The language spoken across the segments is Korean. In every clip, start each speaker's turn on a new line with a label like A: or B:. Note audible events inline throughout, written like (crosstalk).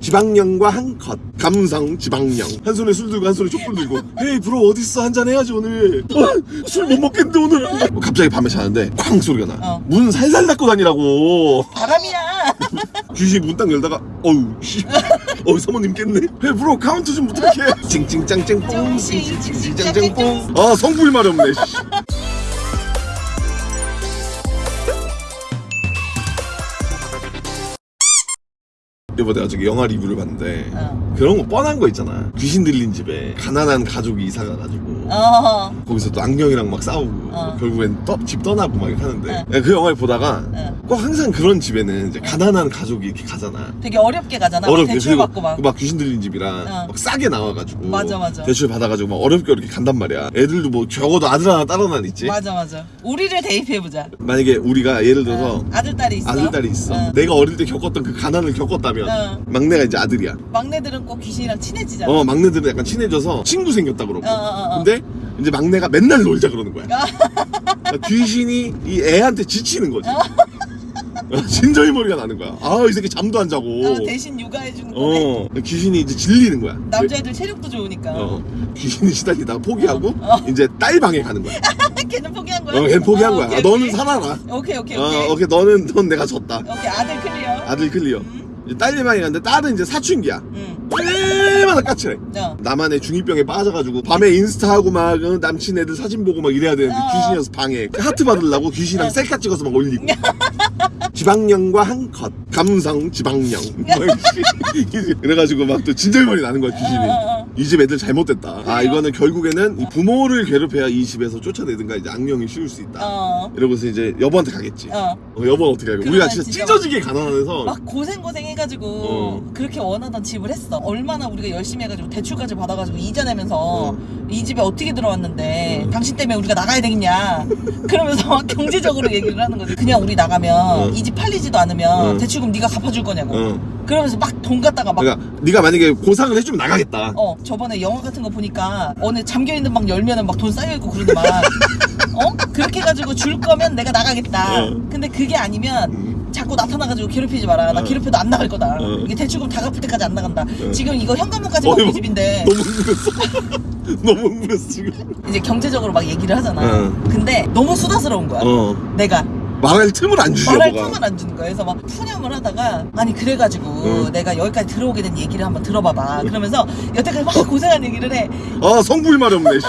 A: 지박령과 한컷. 감성 지박령. 한 손에 술 들고 한 손에 촛불 들고. Hey bro 어딨어? 한잔 해야지 오늘. 어, 술못 먹겠는데 오늘. 뭐 갑자기 밤에 자는데 쾅 소리가 나.
B: 어.
A: 문 살살 닫고 다니라고.
B: 바람이야. (laughs)
A: 귀신이 문 딱 열다가 어우 씨. 어우 사모님 깼네. Hey bro 카운트 좀 부탁해. 찡찡짱짱 뽕. 찡찡찡짱짱 뽕. 아 성불 마렵네 내가 저기 영화 리뷰를 봤는데
B: 어.
A: 그런 거 뻔한 거 있잖아 귀신 들린 집에 가난한 가족이 이사 가가지고
B: 어.
A: 거기서 또 악령이랑 막 싸우고
B: 어.
A: 결국엔 떠, 집 떠나고 막 이렇게 하는데
B: 어.
A: 내가 그 영화를 보다가
B: 어.
A: 꼭 항상 그런 집에는 이제 가난한 가족이 이렇게 가잖아
B: 되게 어렵게 가잖아. 막
A: 어렵게
B: 대출 받고 막.
A: 막 귀신 들린 집이랑
B: 어.
A: 막 싸게 나와가지고
B: 맞아, 맞아.
A: 대출 받아가지고 막 어렵게 어렵게 간단 말이야 애들도 뭐 적어도 아들 하나 딸 하나 있지
B: 맞아 맞아. 우리를 대입해 보자.
A: 만약에 우리가 예를 들어서
B: 아들 딸이 있어.
A: 아들 딸이 있어
B: 어.
A: 내가 어릴 때 겪었던 그 가난을 겪었다면
B: 어.
A: 막내가 이제 아들이야
B: 막내들은 꼭 귀신이랑 친해지잖아.
A: 어 막내들은 약간 친해져서 친구 생겼다 그러고
B: 어, 어, 어.
A: 근데 이제 막내가 맨날 놀자 그러는 거야 그러니까 귀신이 이 애한테 지치는 거지 어, 진저리 머리가 나는 거야 아 이 새끼 잠도 안 자고
B: 어, 대신 육아해 주는 거네.
A: 어 귀신이 이제 질리는 거야
B: 남자애들 체력도 좋으니까.
A: 어 귀신이 시달리다가 포기하고
B: 어.
A: 이제 딸 방에 가는 거야 (laughs)
B: 걔는 포기한 거야.
A: 어걔 포기한
B: 어,
A: 거야
B: 오케이,
A: 아, 너는. 살아라
B: 오케이 오케이
A: 어
B: 오케이.
A: 오케이 너는 넌 내가 졌다
B: 오케이 아들 clear.
A: 아들 clear
B: 음.
A: 이제 딸 방에 갔는데 딸은 이제 사춘기야
B: 응.
A: 얼마나 까칠해
B: 어.
A: 나만의 중2병에 빠져가지고 밤에 인스타하고 막 어, 남친 애들 사진 보고 막 이래야 되는데
B: 어.
A: 귀신이어서 방에 하트 받으려고 귀신이랑
B: 어.
A: 셀카 찍어서 막 올리고 지박령과 한 컷 감성 지박령 막 이렇게 (laughs) 그래가지고 막 또 진절머리 나는 거야 귀신이
B: 어, 어, 어.
A: 이 집 애들 잘못됐다 아 이거는 결국에는 이 부모를 괴롭혀야 이 집에서 쫓아내든가 이제 악령이 씌울 수 있다
B: 어.
A: 이러고서 이제 여보한테 가겠지
B: 어.
A: 어, 여보는 어떻게 할까? 우리가 진짜
B: 진짜
A: 찢어지게 가난해서
B: 막 고생 고생 해가지고
A: 어.
B: 그렇게 원하던 집을 했어. 얼마나 우리가 열심히 해가지고 대출까지 받아가지고 이자 내면서
A: 어.
B: 이 집에 어떻게 들어왔는데
A: 어.
B: 당신 때문에 우리가 나가야 되겠냐. 그러면서 막 경제적으로 얘기를 하는 거지. 그냥 우리 나가면
A: 어.
B: 이집 팔리지도 않으면
A: 어.
B: 대출금 네가 갚아줄 거냐고.
A: 어.
B: 그러면서 막 돈 갖다가 막
A: 그러니까 네가 만약에 고상을 해주면 나가겠다
B: 어, 저번에 영화 같은 거 보니까 어느 잠겨 있는 방 열면은 막 돈 쌓여 있고 그러더만. 어? 그렇게 해가지고 줄 거면 내가 나가겠다.
A: 어.
B: 근데 그게 아니면
A: 음.
B: 자꾸 나타나가지고 괴롭히지 마라. 나
A: 어.
B: 괴롭혀도 안 나갈 거다.
A: 어.
B: 이게 대출금 다 갚을 때까지 안 나간다.
A: 어.
B: 지금 이거 현관문까지만
A: 어이구,
B: 우리 집인데
A: 너무 (laughs) (laughs) 너무 흥분했어 지금
B: 이제 경제적으로 막 얘기를 하잖아.
A: 어.
B: 근데 너무 수다스러운 거야.
A: 어
B: 내가
A: 말할 틈을 안 주죠
B: 말할 틈을 안 주는 거야. 그래서 막 푸념을 하다가 아니 그래가지고
A: 어.
B: 내가 여기까지 들어오게 된 얘기를 한번 들어봐봐. 그러면서 여태까지 막 고생한 얘기를 해.
A: 아 성불 말이 없네 씨.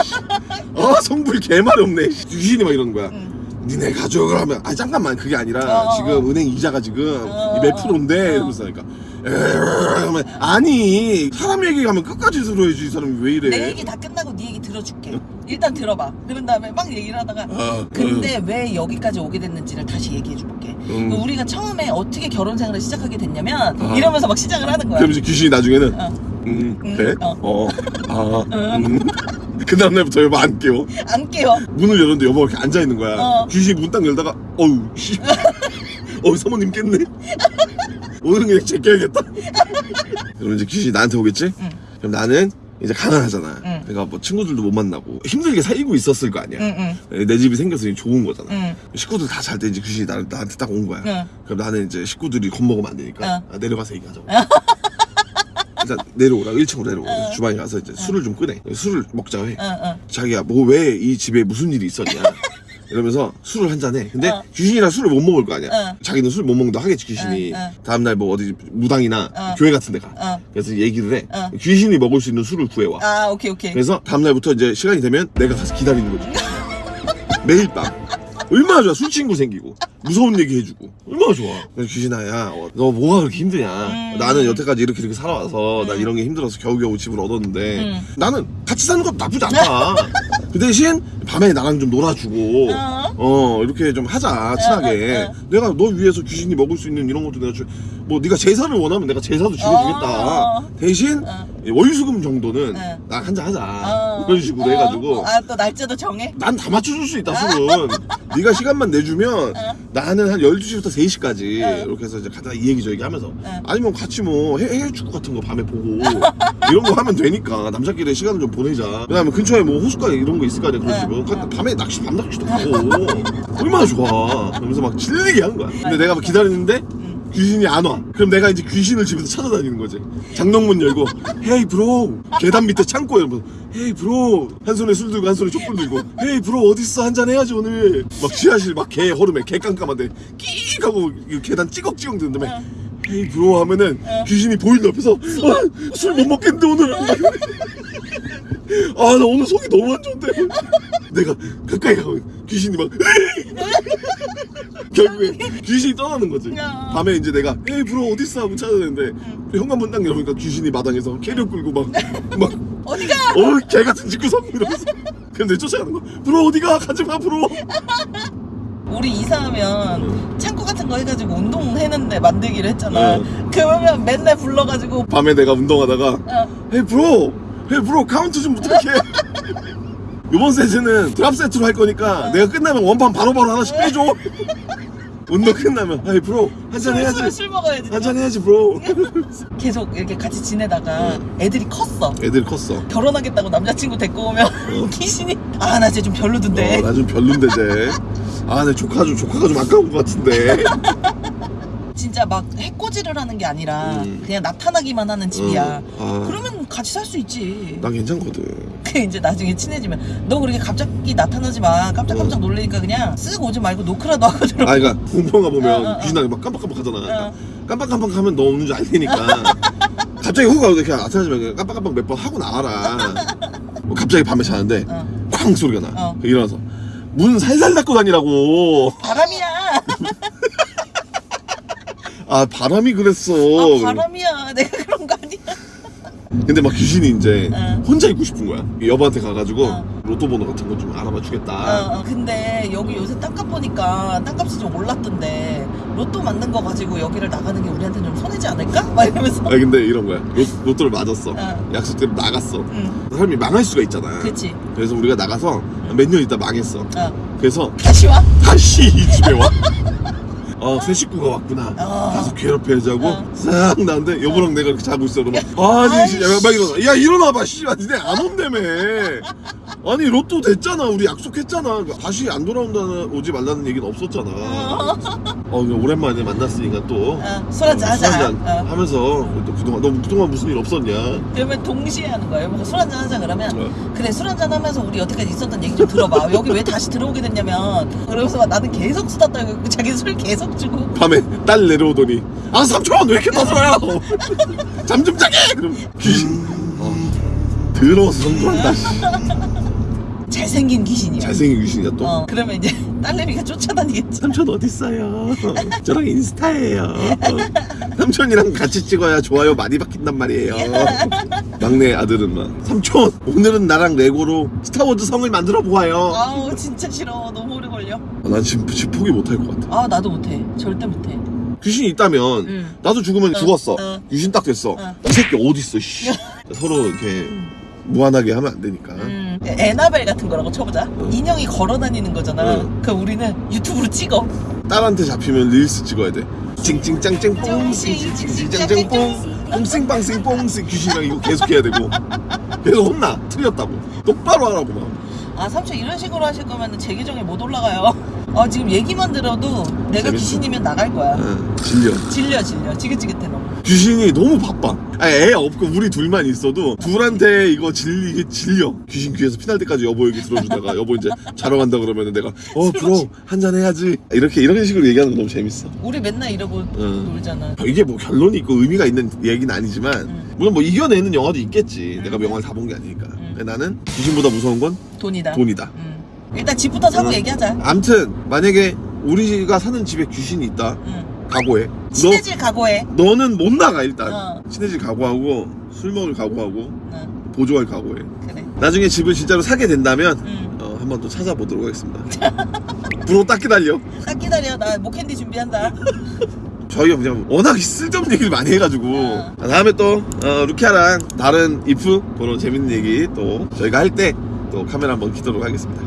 A: 아 (laughs) 성불 개 말이 없네 씨. 귀신이 막 이러는 거야
B: 응.
A: 니네 가져가 하면 아 잠깐만 그게 아니라
B: 어,
A: 지금 은행 이자가 지금
B: 어,
A: 몇 프로인데
B: 어.
A: 이러면서 하니까 그러면 아니 사람 얘기 하면 끝까지 들어야지 이 사람이 왜 이래
B: 내 얘기 다 끝나고 네 얘기 들어줄게. 일단 들어봐. 그런 다음에 막 얘기를 하다가
A: 어,
B: 근데 왜 여기까지 오게 됐는지를 다시 얘기해 줄게.
A: 음.
B: 우리가 처음에 어떻게 결혼 생활을 시작하게 됐냐면
A: 어.
B: 이러면서 막 시작을 하는 거야.
A: 그럼 이제 귀신이 나중에는
B: 어.
A: 음,
B: 음,
A: 그래?
B: 어.
A: 어. 아, 음. 그 다음날부터 여보 안 깨워.
B: 안 깨워.
A: 문을 열었는데 여보가 이렇게 앉아있는 거야.
B: 어.
A: 귀신이 문 딱 열다가, 어우, 씨. (laughs) 어우, 사모님 깼네. (laughs) 오늘은 그냥 제껴야겠다. (laughs) 그럼 이제 귀신이 나한테 오겠지?
B: 응.
A: 그럼 나는 이제 가난하잖아.
B: 응.
A: 그러니까 뭐 친구들도 못 만나고 힘들게 살고 있었을 거 아니야.
B: 응,
A: 내 집이 생겨서 좋은 거잖아.
B: 응,
A: 식구들 다 잘 때 이제 귀신이 나, 나한테 딱 온 거야.
B: 응.
A: 그럼 나는 이제 식구들이 겁먹으면 안 되니까
B: 어.
A: 아, 내려가서 얘기하자고. (laughs) 일단 내려오라 1층으로 내려오라
B: 어.
A: 주방에 가서 이제 술을 좀 끄내 술을 먹자고 해. 자기야 뭐 왜 이 집에 무슨 일이 있었냐 이러면서 술을 한 잔해 근데
B: 어.
A: 귀신이랑 술을 못 먹을 거 아니야
B: 어.
A: 자기는 술 못 먹는다 하겠지 귀신이
B: 어, 어.
A: 다음날 뭐 어디 무당이나
B: 어.
A: 교회 같은 데가
B: 어.
A: 그래서 얘기를 해
B: 어.
A: 귀신이 먹을 수 있는 술을 구해와
B: 아, 오케이, 오케이.
A: 그래서 다음날부터 이제 시간이 되면 내가 가서 기다리는 거지 (laughs) 매일 밤 얼마나 좋아 술 친구 생기고 무서운 얘기 해주고 얼마나 좋아 귀신아 야너 뭐가 그렇게 힘드냐
B: 음.
A: 나는 여태까지 이렇게 이렇게 살아와서 나 이런 게 힘들어서 겨우겨우 집을 얻었는데
B: 음.
A: 나는 같이 사는 것도 나쁘지 않다 (laughs) 그 대신 밤에 나랑 좀 놀아주고
B: 어.
A: 어 이렇게 좀 하자 친하게
B: 어, 어, 어.
A: 내가 너 위해서 귀신이 먹을 수 있는 이런 것도 내가 주, 뭐 네가 제사를 원하면 내가 제사도 지내주겠다
B: 어.
A: 대신
B: 어.
A: 월수금 정도는
B: 어.
A: 나랑 한잔 하자
B: 어.
A: 이런 식으로
B: 어.
A: 해가지고
B: 아, 또 날짜도 정해?
A: 난 다 맞춰줄 수 있다 술은 (laughs) 네가 시간만 내주면
B: 어.
A: 나는 한 12시부터 3시까지
B: 어.
A: 이렇게 해서 이제 가다가 이 얘기 저 얘기 하면서
B: 어.
A: 아니면 같이 뭐 해, 해외 축구 같은 거 밤에 보고 이런 거 하면 되니까 남자끼리 시간을 좀 보내자 그 다음에 근처에 뭐 호숫가 이런 거 있을 거 아니야 그런
B: 어.
A: 집은 가- 밤에 낚시 밤 낚시도 가고 얼마나 좋아 그러면서 막 질리게 한 거야 근데 내가 막 기다리는데 귀신이 안 와. 그럼 내가 이제 귀신을 집에서 찾아다니는 거지. 장롱문 열고 헤이 브로. 계단 밑에 창고에 뭐 헤이 브로. 한 손에 술 들고 한 손에 촛불 들고 헤이 브로 어딨어? 한 잔 해야지 오늘. 막 지하실 막 개 허름해 개 깜깜한데 끼익 하고 이 계단 찌걱찌걱 드는 다음에
B: 어.
A: 헤이 브로. 하면은 귀신이 보이는 옆에서 아, 술못 먹겠는데 오늘. 아 나 오늘 속이 너무 안 좋은데. 내가 가까이 가면 귀신이 막 (laughs) 결국에 귀신이 떠나는 거지.
B: 야.
A: 밤에 이제 내가 에이 브로 어딨어? 하고 찾아내는데 현관문 딱 열어보니까 귀신이 마당에서 캐리어 끌고 막 막 (laughs)
B: 어디가?
A: 어, 개 같은 집구석 이러면서 근데 쫓아가는 거 브로 어디가? 가지마 브로. (laughs)
B: 우리 이사하면 창고 같은 거 해가지고 운동 했는데 만들기로 했잖아.
A: 응.
B: 그러면 맨날 불러가지고
A: 밤에 내가 운동하다가
B: 어,
A: hey bro hey bro 카운트 좀 부탁해 요번 세트는 drop set로 할 거니까 내가 끝나면 원판 바로바로 하나씩 빼줘 운동 끝나면 hey bro 한잔
B: 술, 술,
A: 해야지
B: 술 먹어야지.
A: 한잔 해야지 bro
B: 계속 이렇게 같이 지내다가 애들이 컸어.
A: 애들 컸어
B: 결혼하겠다고 남자친구 데리고 오면 (laughs) 귀신이 아 나 쟤 좀 별로던데.
A: 어, 나좀 별론데 쟤. 아, 내 조카 좀 조카가 좀 아까운 것 같은데.
B: 진짜 막 해코지를 하는 게 아니라
A: 음.
B: 그냥 나타나기만 하는 집이야.
A: 어, 아,
B: 그러면 같이 살 수 있지.
A: 난 괜찮거든.
B: 그 이제 나중에 친해지면 너 그렇게 갑자기 나타나지 마. 깜짝깜짝
A: 어.
B: 놀래니까 그냥 쓱 오지 말고 노크라도 하고 들어.
A: 아, 그러니까 공포영화 보면
B: 어, 어, 어.
A: 귀신하게 막 깜빡깜빡 하잖아.
B: 어.
A: 깜빡깜빡 하면 너 없는 줄 알 테니까. (laughs) 갑자기 훅 가고 그냥 나타나지 말고 깜빡깜빡 몇 번 하고 나와라. 뭐 갑자기 밤에 자는데
B: 어.
A: 쾅 소리가 나.
B: 어.
A: 일어나서 문 살살 닫고 다니라고.
B: 바람이야. (laughs)
A: 아 바람이 그랬어.
B: 아 바람이야. (laughs) 내가 그런 거 아니야.
A: 근데 막 귀신이 이제
B: 어.
A: 혼자 있고 싶은 거야. 여보한테 가가지고
B: 어.
A: 로또 번호 같은 거 좀 알아봐 주겠다.
B: 어, 어, 근데 여기 요새 땅값 보니까 땅값이 좀 올랐던데 로또 만든 거 가지고 여기를 나가는 게 우리한테 좀 손해지 않을까? (laughs) 막 이러면서.
A: 아 근데 이런 거야 로, 로또를 맞았어
B: 어.
A: 약속대로 나갔어
B: 응,
A: 사람이 망할 수가 있잖아
B: 그치.
A: 그래서 우리가 나가서 몇 년 있다 망했어
B: 어.
A: 그래서
B: 다시 와?
A: 다시 이 집에 와 (laughs) 어, 새 식구가 왔구나.
B: 어.
A: 가서 괴롭혀야지 하고,
B: 어.
A: 싹 나는데, 여보랑 내가 이렇게 자고 있어. 그러면, 아니, 씨, 야, 막 일어나. 야, 일어나봐, 씨발. 니네 안 온다며. 아니, 로또 됐잖아. 우리 약속했잖아. 다시 안 돌아온다는, 오지 말라는 얘기는 없었잖아. 어, 그냥 오랜만에 만났으니까 또.
B: 어, 술 한잔
A: 어, 술
B: 하자. 어.
A: 하면서, 또 그동안, 너 그동안 무슨 일 없었냐?
B: 그러면 동시에 하는 거예요. 술 한잔 하자 그러면
A: 어.
B: 그래 술 한잔 하면서 우리 여태까지 있었던 얘기 좀 들어봐. 여기 왜 다시 들어오게 됐냐면 그러면서 막 나는 계속 수다 떨고 자기 술 계속 주고
A: 밤에 딸 내려오더니, 아, 삼촌! 왜 이렇게 떠들어요? (laughs) 잠좀 자게! 그럼 귀신. 어, 더러워서 성공한다. 씨.
B: 잘생긴 귀신이야.
A: 잘생긴 귀신이야 또.
B: 어 그러면 이제 (laughs) 딸내미가 쫓아다니겠지.
A: 삼촌 어딨어요? 저랑 인스타예요. 삼촌이랑 같이 찍어야 좋아요 많이 바뀐단 말이에요. (laughs) 막내 아들은 막 삼촌 오늘은 나랑 레고로 스타워즈 성을 만들어 보아요.
B: 아우 진짜 싫어. 너무 오래 걸려.
A: 아, 난 지금 집 포기 못할 것 같아.
B: 아 나도 못해. 절대 못해.
A: 귀신이 있다면
B: 응.
A: 나도 죽으면
B: 어,
A: 죽었어.
B: 어.
A: 귀신 딱 됐어.
B: 어.
A: 이 새끼 어디 있어? 씨. 서로 이렇게 무한하게 하면 안 되니까.
B: 음, 에나벨 같은 거라고 쳐보자. 인형이 걸어 다니는 거잖아.
A: 응.
B: 그 우리는 유튜브로 찍어.
A: 딸한테 잡히면 릴스 찍어야 돼. 찡찡짱짱 뽕찡
B: 찡찡,
A: 찡찡짱짱 뽕 뽕싱 빵싱 뽕싱 귀신이랑 이거 계속 해야 되고 계속 혼나 틀렸다고 똑바로 하라고
B: 막아 삼촌 이런 식으로 하실 거면 제 계정에 못 올라가요. 아 (laughs) 지금 얘기만 들어도 내가
A: 재밌어.
B: 귀신이면 나갈 거야.
A: 아, 질려
B: 질려 질려 지긋지긋해 너무.
A: 귀신이 너무 바빠 아니 애 없고 우리 둘만 있어도 둘한테 이거 질리게 질려 귀신 귀에서 피날 때까지 여보 얘기 들어주다가 (laughs) 여보 이제 자러 간다 그러면 내가 어 브로 한잔 해야지 이렇게 이런 식으로 얘기하는 거 너무 재밌어
B: 우리 맨날 이러고
A: 응.
B: 놀잖아.
A: 이게 뭐 결론이 있고 의미가 있는 얘기는 아니지만
B: 응.
A: 물론 뭐 이겨내는 영화도 있겠지
B: 응.
A: 내가 영화를 다 본 게 아니니까 나는 귀신보다 무서운 건
B: 돈이다.
A: 돈이다
B: 응. 일단 집부터 사고
A: 응.
B: 얘기하자.
A: 암튼 만약에 우리가 사는 집에 귀신이 있다
B: 응.
A: 각오해
B: 친해질 각오해.
A: 너, 너는 못 나가 일단
B: 어.
A: 친해질 각오하고 술 먹을 각오하고
B: 응.
A: 보조할 각오해
B: 그래.
A: 나중에 집을 진짜로 사게 된다면
B: 응.
A: 어, 한번 또 찾아보도록 하겠습니다 (laughs) 부로 딱 기다려
B: 딱 기다려. 나 목캔디 준비한다. (laughs)
A: 저희가 그냥 워낙 쓸데없는 얘기를 많이 해가지고
B: 어.
A: 다음에 또 어, 루키아랑 다른 이프 그런 재밌는 얘기 또 저희가 할 때 또 카메라 한번 키도록 하겠습니다